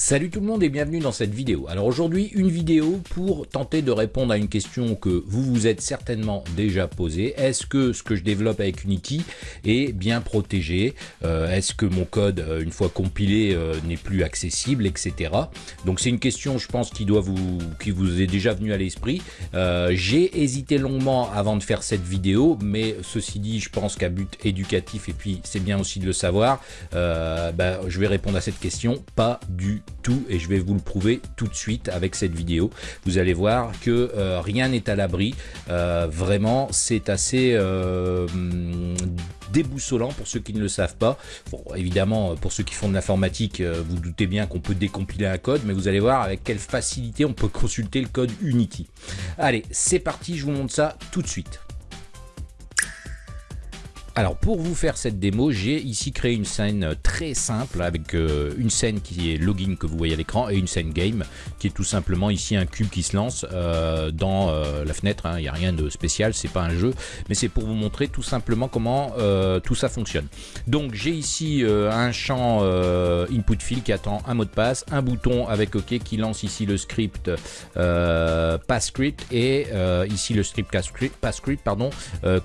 Salut tout le monde et bienvenue dans cette vidéo. Alors aujourd'hui une vidéo pour tenter de répondre à une question que vous vous êtes certainement déjà posée. Est-ce que ce que je développe avec Unity est bien protégé euh, Est-ce que mon code euh, une fois compilé euh, n'est plus accessible etc. Donc c'est une question je pense qui doit vous qui vous est déjà venue à l'esprit. J'ai hésité longuement avant de faire cette vidéo mais ceci dit je pense qu'à but éducatif et puis c'est bien aussi de le savoir bah, je vais répondre à cette question pas du tout et je vais vous le prouver tout de suite avec cette vidéo. Vous allez voir que euh, rien n'est à l'abri. Euh, vraiment, c'est assez euh, déboussolant pour ceux qui ne le savent pas. Bon, évidemment, pour ceux qui font de l'informatique, vous doutez bien qu'on peut décompiler un code, mais vous allez voir avec quelle facilité on peut consulter le code Unity. Allez, c'est parti, je vous montre ça tout de suite. Alors pour vous faire cette démo, j'ai ici créé une scène très simple avec euh, une scène qui est login que vous voyez à l'écran et une scène game qui est tout simplement ici un cube qui se lance euh, dans euh, la fenêtre. Hein. Il n'y a rien de spécial, c'est pas un jeu, mais c'est pour vous montrer tout simplement comment tout ça fonctionne. Donc j'ai ici un champ input field qui attend un mot de passe, un bouton avec OK qui lance ici le script passScript et ici le script passScript pardon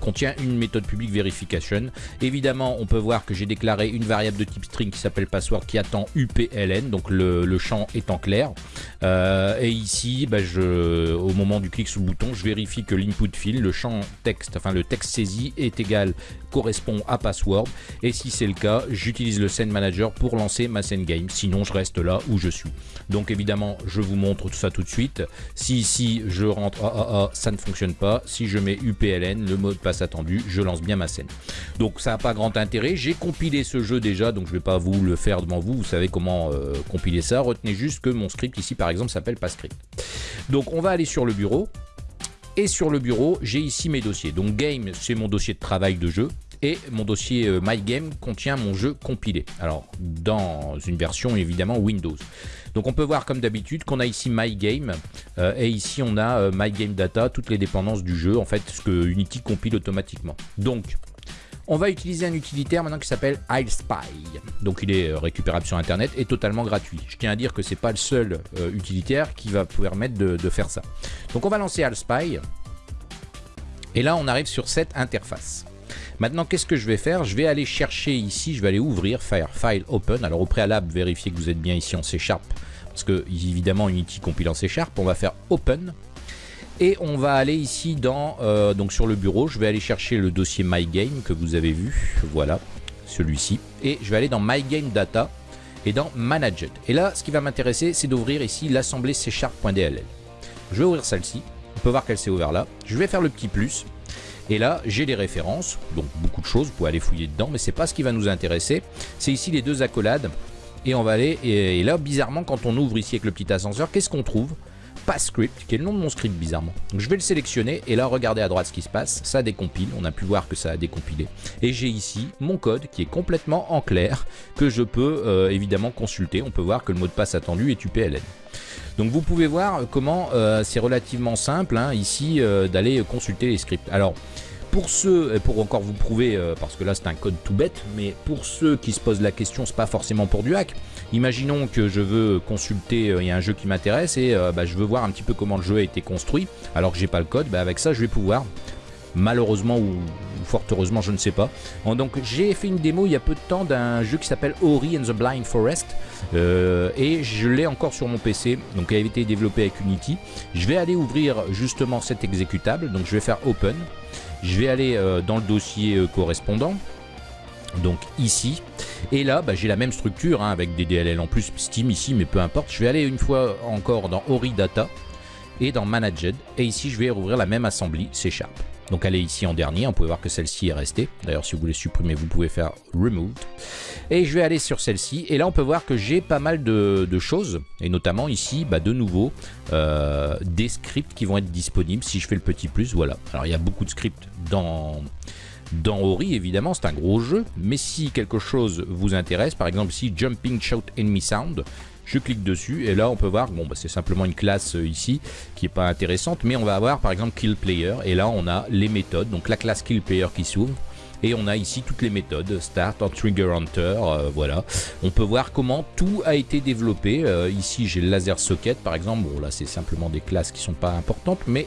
contient une méthode publique vérification Évidemment, on peut voir que j'ai déclaré une variable de type string qui s'appelle password qui attend UPLN, donc le, champ est en clair. Euh, et ici, bah, au moment du clic sur le bouton, je vérifie que l'input field, le champ texte, enfin le texte saisi est égal, correspond à password. Et si c'est le cas, j'utilise le scene manager pour lancer ma scène game. Sinon, je reste là où je suis. Donc évidemment, je vous montre tout ça tout de suite. Si ici, je rentre AAA, ça ne fonctionne pas. Si je mets UPLN, le mot de passe attendu, je lance bien ma scène. Donc ça n'a pas grand intérêt. J'ai compilé ce jeu déjà, donc je ne vais pas vous le faire devant vous. Vous savez comment euh, compiler ça. Retenez juste que mon script ici, par exemple, s'appelle PassScript. Donc on va aller sur le bureau. Et sur le bureau, j'ai ici mes dossiers. Donc Game, c'est mon dossier de travail de jeu. Et mon dossier euh, My Game contient mon jeu compilé. Alors, dans une version évidemment Windows. Donc on peut voir comme d'habitude qu'on a ici My Game euh, et ici on a My Game Data, toutes les dépendances du jeu, en fait ce que Unity compile automatiquement. Donc on va utiliser un utilitaire maintenant qui s'appelle iSpy. Donc il est euh, récupérable sur internet et totalement gratuit. Je tiens à dire que c'est pas le seul euh, utilitaire qui va permettre de, de faire ça. Donc on va lancer iSpy. Et là on arrive sur cette interface. Maintenant, qu'est-ce que je vais faire? Je vais aller chercher ici, je vais aller ouvrir Fire File Open. Alors au préalable, vérifiez que vous êtes bien ici en C Sharp. Parce que évidemment, Unity compile en C Sharp. On va faire Open. Et on va aller ici dans, euh, donc sur le bureau, je vais aller chercher le dossier MyGame que vous avez vu, voilà, celui-ci. Et je vais aller dans MyGame Data et dans Managed. Et là, ce qui va m'intéresser, c'est d'ouvrir ici l'assemblée C-Sharp.dll. Je vais ouvrir celle-ci, on peut voir qu'elle s'est ouverte là. Je vais faire le petit plus. Et là, j'ai les références, donc beaucoup de choses, vous pouvez aller fouiller dedans, mais c'est pas ce qui va nous intéresser. C'est ici les deux accolades. Et on va aller, et là, bizarrement, quand on ouvre ici avec le petit ascenseur, qu'est-ce qu'on trouve? PassScript, qui est le nom de mon script bizarrement. Je vais le sélectionner et là regardez à droite ce qui se passe, ça décompile, on a pu voir que ça a décompilé. Et j'ai ici mon code qui est complètement en clair, que je peux euh, évidemment consulter, on peut voir que le mot de passe attendu est UPLN. Donc vous pouvez voir comment euh, c'est relativement simple hein, ici euh, d'aller consulter les scripts. Alors pour ceux, pour encore vous prouver, parce que là c'est un code tout bête, mais pour ceux qui se posent la question, c'est pas forcément pour du hack. Imaginons que je veux consulter, euh, il y a un jeu qui m'intéresse et euh, bah, je veux voir un petit peu comment le jeu a été construit, alors que j'ai pas le code, bah, avec ça je vais pouvoir, malheureusement ou, fort heureusement, je ne sais pas. Donc j'ai fait une démo il y a peu de temps d'un jeu qui s'appelle Ori and the Blind Forest euh, et je l'ai encore sur mon PC, donc il a été développé avec Unity. Je vais aller ouvrir justement cet exécutable, donc je vais faire Open. Je vais aller dans le dossier correspondant, donc ici. Et là, bah, j'ai la même structure hein, avec des DLL en plus, Steam ici, mais peu importe. Je vais aller une fois encore dans Ori Data et dans Managed. Et ici, je vais rouvrir la même assembly C Sharp. Donc elle est ici en dernier, on peut voir que celle-ci est restée. D'ailleurs, si vous voulez supprimer, vous pouvez faire Remove. Et je vais aller sur celle-ci. Et là, on peut voir que j'ai pas mal de, choses. Et notamment ici, bah, de nouveau, euh, des scripts qui vont être disponibles si je fais le petit plus. Voilà. Alors, il y a beaucoup de scripts dans dans Ori, évidemment, c'est un gros jeu, mais si quelque chose vous intéresse, par exemple si Jumping Shout Enemy Sound, je clique dessus et là on peut voir, bon bah, c'est simplement une classe euh, ici qui est pas intéressante, mais on va avoir par exemple Kill Player. Et là on a les méthodes, donc la classe Kill Player qui s'ouvre Et on a ici toutes les méthodes, Start, Trigger, Enter, voilà. On peut voir comment tout a été développé. ici, j'ai le laser socket, par exemple. Bon, là, c'est simplement des classes qui sont pas importantes, mais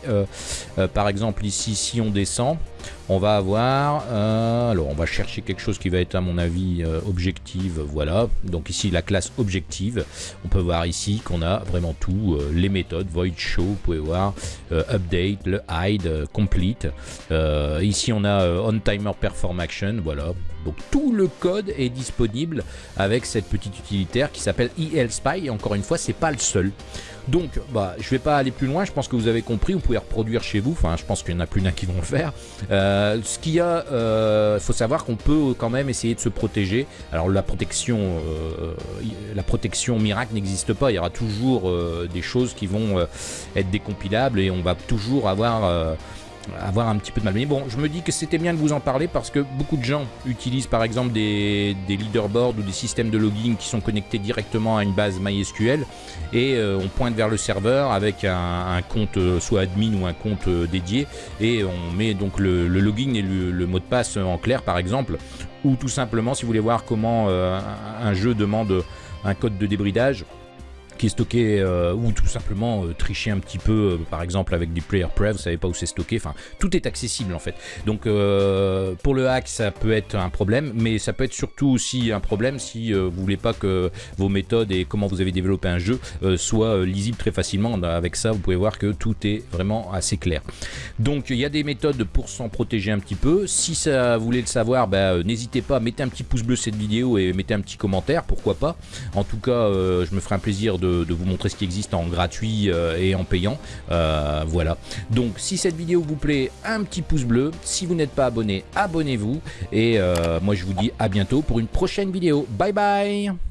par exemple, ici, si on descend, on va avoir, euh, alors on va chercher quelque chose qui va être à mon avis euh, objective, voilà. Donc ici la classe objective, on peut voir ici qu'on a vraiment tout, euh, les méthodes, void show, vous pouvez voir, update, le hide, complete. ici on a on timer action, voilà. Donc tout le code est disponible avec cette petite utilitaire qui s'appelle ELSpy et encore une fois c'est pas le seul. Donc, bah, je vais pas aller plus loin, je pense que vous avez compris, vous pouvez reproduire chez vous, enfin je pense qu'il y en a plus d'un qui vont le faire. Euh, ce qu'il y a, euh, faut savoir qu'on peut quand même essayer de se protéger. Alors la protection, euh, la protection miracle n'existe pas, il y aura toujours des choses qui vont être décompilables et on va toujours avoir avoir un petit peu de mal. Mais bon, je me dis que c'était bien de vous en parler parce que beaucoup de gens utilisent par exemple des, leaderboards ou des systèmes de logging qui sont connectés directement à une base MySQL et euh, on pointe vers le serveur avec un, compte euh, soit admin ou un compte euh, dédié et on met donc le, logging et le, mot de passe en clair par exemple ou tout simplement si vous voulez voir comment un jeu demande un code de débridage qui est stocké euh, ou tout simplement euh, tricher un petit peu euh, par exemple avec du player pref vous savez pas où c'est stocké enfin tout est accessible en fait. Donc pour le hack ça peut être un problème mais ça peut être surtout aussi un problème si vous voulez pas que vos méthodes et comment vous avez développé un jeu soient lisibles très facilement. Avec ça vous pouvez voir que tout est vraiment assez clair. Donc il y a des méthodes pour s'en protéger un petit peu. Si ça vous voulez le savoir bah, n'hésitez pas mettez un petit pouce bleu cette vidéo et mettez un petit commentaire pourquoi pas. En tout cas je me ferai un plaisir de de, vous montrer ce qui existe en gratuit euh, et en payant. Euh, voilà. Donc si cette vidéo vous plaît, un petit pouce bleu. Si vous n'êtes pas abonné, abonnez-vous. Et euh, moi je vous dis à bientôt pour une prochaine vidéo. Bye bye